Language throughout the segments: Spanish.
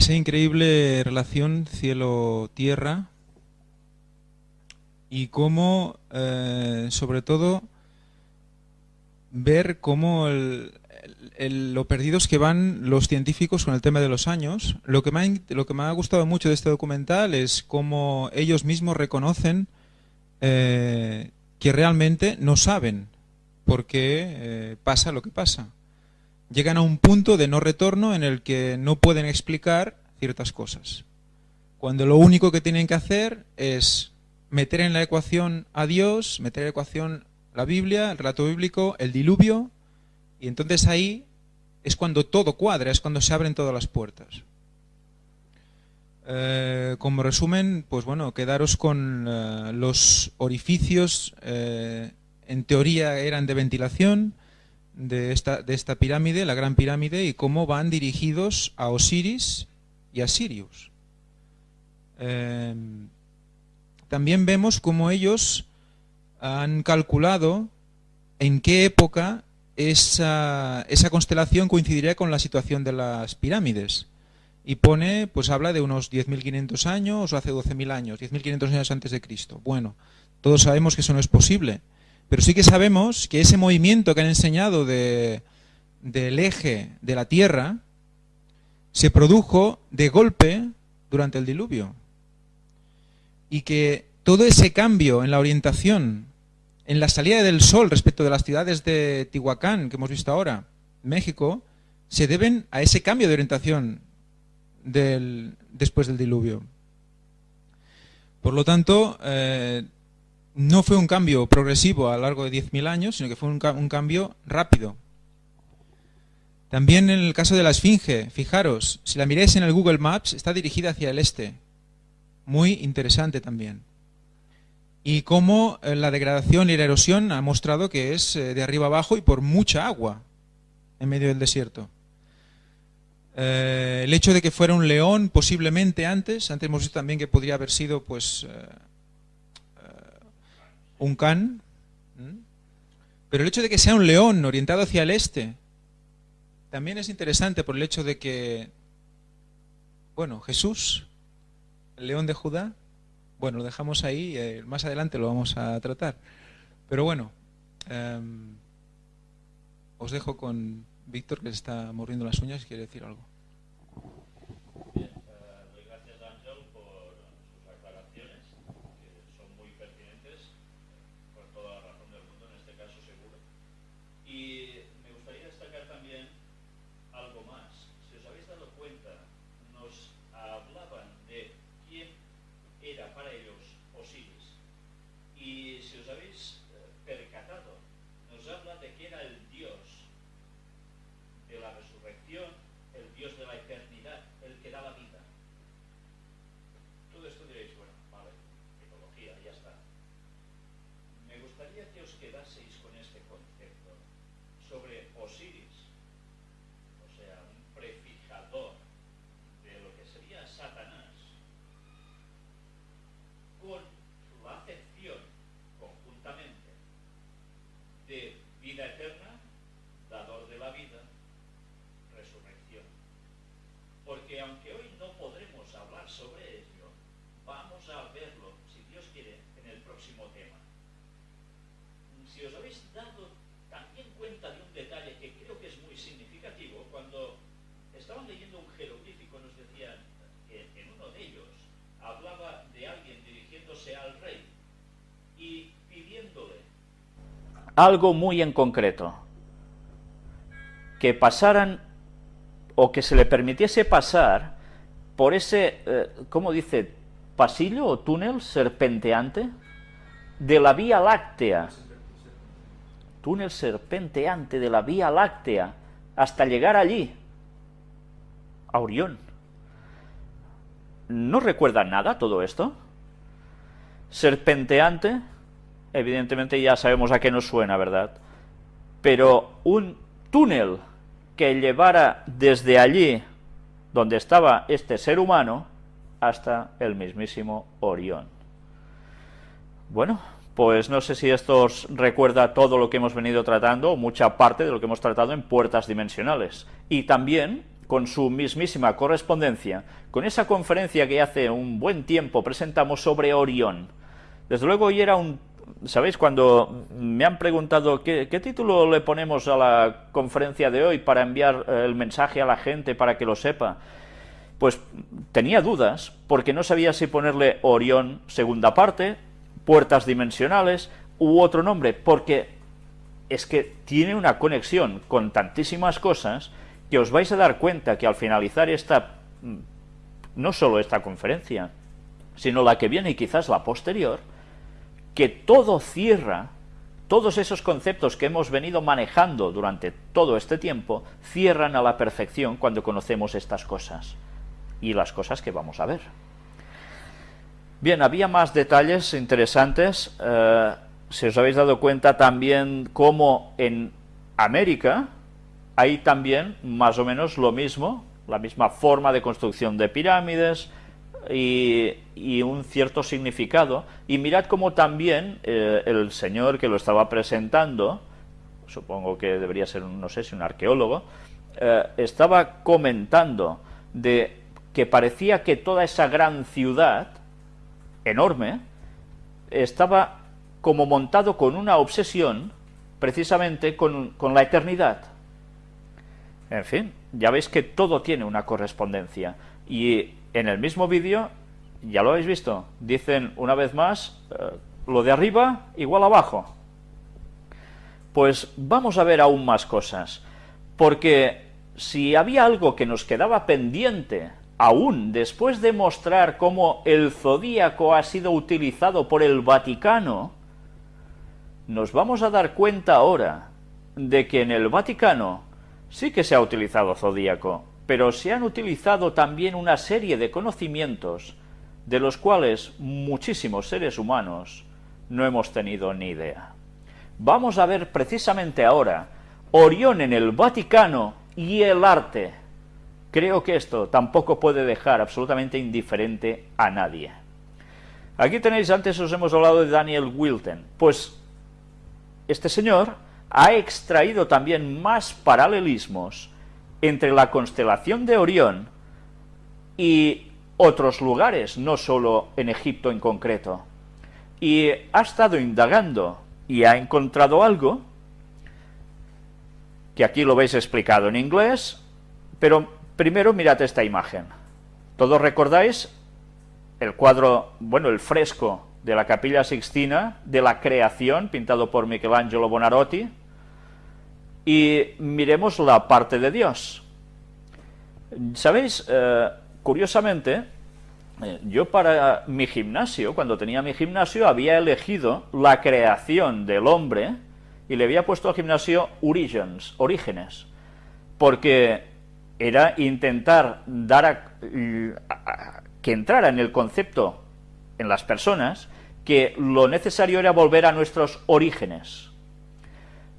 esa increíble relación cielo-tierra y cómo, eh, sobre todo, ver cómo lo perdidos que van los científicos con el tema de los años. Lo que, me ha, gustado mucho de este documental es cómo ellos mismos reconocen eh, que realmente no saben por qué eh, pasa lo que pasa. Llegan a un punto de no retorno en el que no pueden explicar ciertas cosas. Cuando lo único que tienen que hacer es meter en la ecuación a Dios, meter en la ecuación la Biblia, el relato bíblico, el diluvio, y entonces ahí es cuando todo cuadra, es cuando se abren todas las puertas. Eh, como resumen, pues bueno, quedaros con eh, los orificios, eh, en teoría eran de ventilación de esta, de esta pirámide, la gran pirámide, y cómo van dirigidos a Osiris y a Sirius. también vemos cómo ellos han calculado en qué época esa, esa constelación coincidiría con la situación de las pirámides. Y pone, pues habla de unos 10.500 años o hace 12.000 años, 10.500 años antes de Cristo. Bueno, todos sabemos que eso no es posible, pero sí que sabemos que ese movimiento que han enseñado de, del eje de la Tierra se produjo de golpe durante el diluvio. Y que todo ese cambio en la orientación en la salida del sol respecto de las ciudades de Tihuacán que hemos visto ahora, México, se deben a ese cambio de orientación después del diluvio. Por lo tanto, eh, no fue un cambio progresivo a lo largo de 10.000 años, sino que fue un, cambio rápido. También en el caso de la Esfinge, fijaros, si la miráis en el Google Maps, está dirigida hacia el este. Muy interesante también y cómo eh, la degradación y la erosión ha mostrado que es eh, de arriba abajo y por mucha agua en medio del desierto. Eh, el hecho de que fuera un león posiblemente antes, antes hemos visto también que podría haber sido pues un can, pero el hecho de que sea un león orientado hacia el este también es interesante por el hecho de que, bueno, Jesús, el león de Judá, bueno, lo dejamos ahí, eh, más adelante lo vamos a tratar. Pero bueno, em, os dejo con Víctor que se está mordiendo las uñas y quiere decir algo. Algo muy en concreto, que pasaran o que se le permitiese pasar por ese, eh, ¿cómo dice?, pasillo o túnel serpenteante de la Vía Láctea, túnel serpenteante de la Vía Láctea, hasta llegar allí, a Orión. ¿No recuerdan nada todo esto? Serpenteante, evidentemente ya sabemos a qué nos suena, ¿verdad? Pero un túnel que llevara desde allí, donde estaba este ser humano, hasta el mismísimo Orión. Bueno, pues no sé si esto os recuerda todo lo que hemos venido tratando, o mucha parte de lo que hemos tratado en puertas dimensionales. Y también con su mismísima correspondencia, con esa conferencia que hace un buen tiempo presentamos sobre Orión. Desde luego hoy era un... ¿Sabéis? Cuando me han preguntado ¿qué, título le ponemos a la conferencia de hoy para enviar eh, el mensaje a la gente para que lo sepa, pues tenía dudas porque no sabía si ponerle Orión segunda parte, puertas dimensionales u otro nombre, porque es que tiene una conexión con tantísimas cosas que os vais a dar cuenta que al finalizar esta, mm, no solo esta conferencia, sino la que viene y quizás la posterior, que todo cierra, todos esos conceptos que hemos venido manejando durante todo este tiempo, cierran a la perfección cuando conocemos estas cosas y las cosas que vamos a ver. Bien, había más detalles interesantes, eh, si os habéis dado cuenta también cómo en América, hay también más o menos lo mismo, la misma forma de construcción de pirámides y, un cierto significado. Y mirad cómo también eh, el señor que lo estaba presentando, supongo que debería ser, no sé si un arqueólogo, eh, estaba comentando de que parecía que toda esa gran ciudad, enorme, estaba como montado con una obsesión precisamente con la eternidad. En fin, ya veis que todo tiene una correspondencia. Y en el mismo vídeo, ya lo habéis visto, dicen una vez más, eh, lo de arriba igual abajo. Pues vamos a ver aún más cosas, porque si había algo que nos quedaba pendiente, aún después de mostrar cómo el zodíaco ha sido utilizado por el Vaticano, nos vamos a dar cuenta ahora de que en el Vaticano Sí que se ha utilizado zodíaco, pero se han utilizado también una serie de conocimientos de los cuales muchísimos seres humanos no hemos tenido ni idea. Vamos a ver precisamente ahora Orión en el Vaticano y el arte. Creo que esto tampoco puede dejar absolutamente indiferente a nadie. Aquí tenéis, antes os hemos hablado de Daniel Wilton. Pues este señor ha extraído también más paralelismos entre la constelación de Orión y otros lugares, no solo en Egipto en concreto. Y ha estado indagando y ha encontrado algo, que aquí lo veis explicado en inglés, pero primero mirad esta imagen. ¿Todos recordáis el cuadro, bueno, el fresco de la Capilla Sixtina de la creación, pintado por Michelangelo Bonarotti? Y miremos la parte de Dios. ¿Sabéis? Eh, curiosamente, eh, yo para mi gimnasio, cuando tenía mi gimnasio, había elegido la creación del hombre y le había puesto al gimnasio Origins, orígenes, porque era intentar dar que entrara en el concepto en las personas que lo necesario era volver a nuestros orígenes.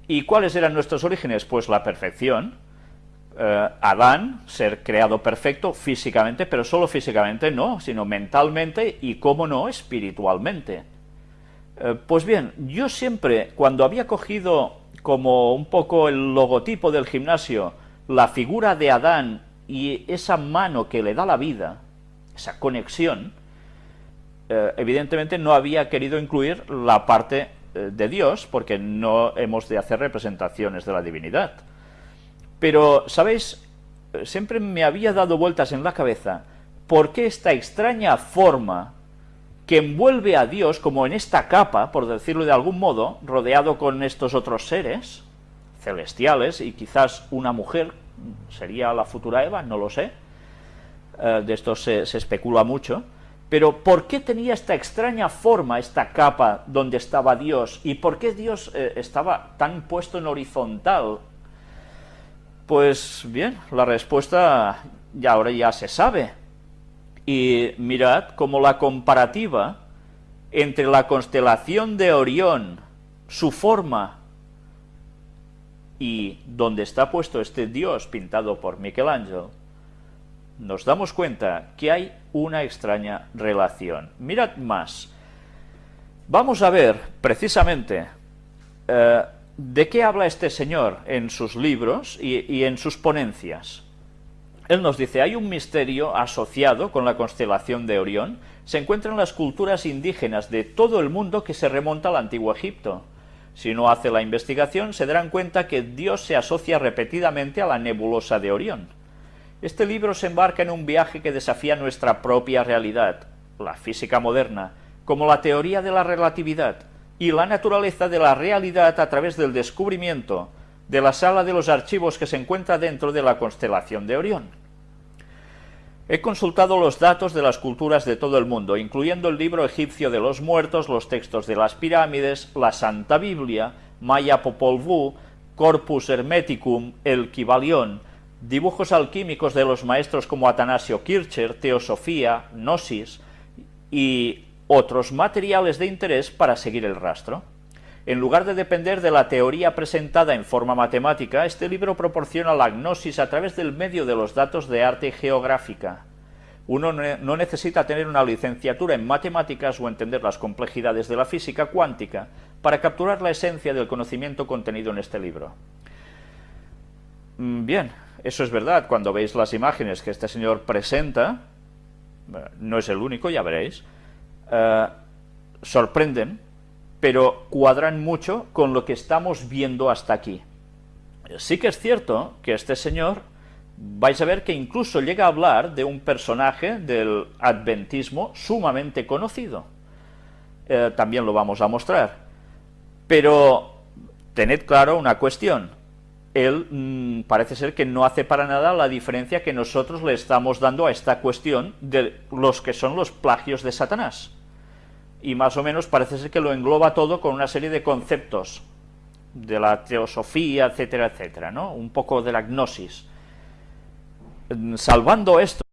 ¿Y cuáles eran nuestros orígenes? Pues la perfección. Eh, Adán, ser creado perfecto físicamente, pero solo físicamente no, sino mentalmente y, cómo no, espiritualmente. Eh, pues bien, yo siempre, cuando había cogido como un poco el logotipo del gimnasio, la figura de Adán y esa mano que le da la vida, esa conexión, eh, evidentemente no había querido incluir la parte de Dios, porque no hemos de hacer representaciones de la divinidad. Pero, ¿sabéis? Siempre me había dado vueltas en la cabeza por qué esta extraña forma que envuelve a Dios como en esta capa, por decirlo de algún modo, rodeado con estos otros seres celestiales y quizás una mujer, sería la futura Eva, no lo sé, eh, de esto se especula mucho, pero ¿por qué tenía esta extraña forma, esta capa donde estaba Dios? ¿Y por qué Dios eh, estaba tan puesto en horizontal? Pues bien, la respuesta ya ahora ya se sabe. Y mirad cómo la comparativa entre la constelación de Orión, su forma, y donde está puesto este Dios pintado por Michelangelo, nos damos cuenta que hay una extraña relación. Mirad más. Vamos a ver precisamente eh, de qué habla este señor en sus libros y, en sus ponencias. él nos dice, hay un misterio asociado con la constelación de Orión, se encuentra en las culturas indígenas de todo el mundo que se remonta al antiguo Egipto. Si uno hace la investigación, se darán cuenta que Dios se asocia repetidamente a la nebulosa de Orión. Este libro se embarca en un viaje que desafía nuestra propia realidad, la física moderna, como la teoría de la relatividad y la naturaleza de la realidad a través del descubrimiento de la sala de los archivos que se encuentra dentro de la constelación de Orión. He consultado los datos de las culturas de todo el mundo, incluyendo el libro egipcio de los muertos, los textos de las pirámides, la Santa Biblia, Maya Popol Vuh, Corpus Hermeticum, el Kibalión, dibujos alquímicos de los maestros como Atanasio Kircher, Teosofía, Gnosis y otros materiales de interés para seguir el rastro. En lugar de depender de la teoría presentada en forma matemática, este libro proporciona la gnosis a través del medio de los datos de arte geográfica. Uno no necesita tener una licenciatura en matemáticas o entender las complejidades de la física cuántica para capturar la esencia del conocimiento contenido en este libro. Mm, bien, eso es verdad, cuando veis las imágenes que este señor presenta, no es el único, ya veréis, eh, sorprenden pero cuadran mucho con lo que estamos viendo hasta aquí. Sí que es cierto que este señor, vais a ver que incluso llega a hablar de un personaje del adventismo sumamente conocido. Eh, también lo vamos a mostrar. Pero tened claro una cuestión, él mm, parece ser que no hace para nada la diferencia que nosotros le estamos dando a esta cuestión de los que son los plagios de Satanás y más o menos parece ser que lo engloba todo con una serie de conceptos de la teosofía, etcétera, etcétera, ¿no? Un poco de la gnosis. Salvando esto,